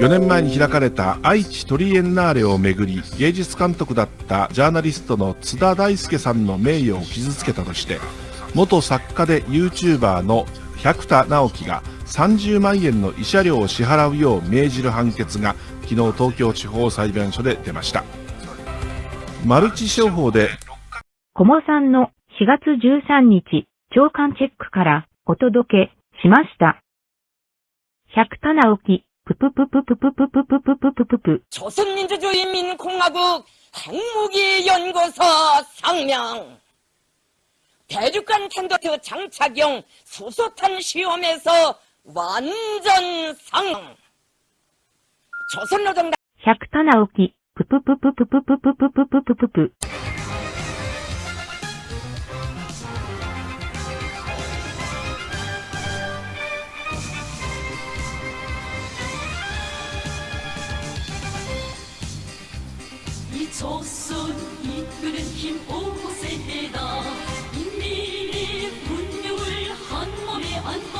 4年前に開かれた愛知トリエンナーレをめぐり芸術監督だったジャーナリストの津田大介さんの名誉を傷つけたとして元作家で YouTuber の百田直樹が30万円の慰謝料を支払うよう命じる判決が昨日東京地方裁判所で出ましたマルチ商法でコモさんの4月13日、長官チェックからお届けしました。百田直樹、 조선민주주의민공화국 항목이 연구소 성명 대륙간 탄도트 장착용 수소탄 시험에서 완전 상 조선노동당 100턴 아웃기 뿌뿌뿌뿌뿌뿌뿌뿌뿌뿌뿌뿌 ぷ。이 조선 이끄는 힘 오세다 인민의 분명을 한 몸에 안고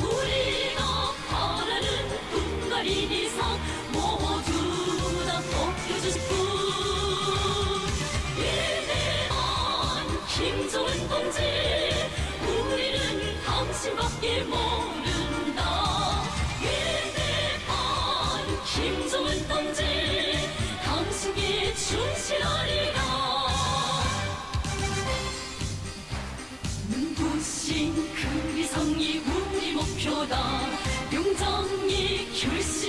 우리가 바라는 분갈이 이상 모두 다 벗겨주시고 위대한 김정은 동지 우리는 당신밖에 모 혁신 그 위성이 우리 목표다. 용정이 결심.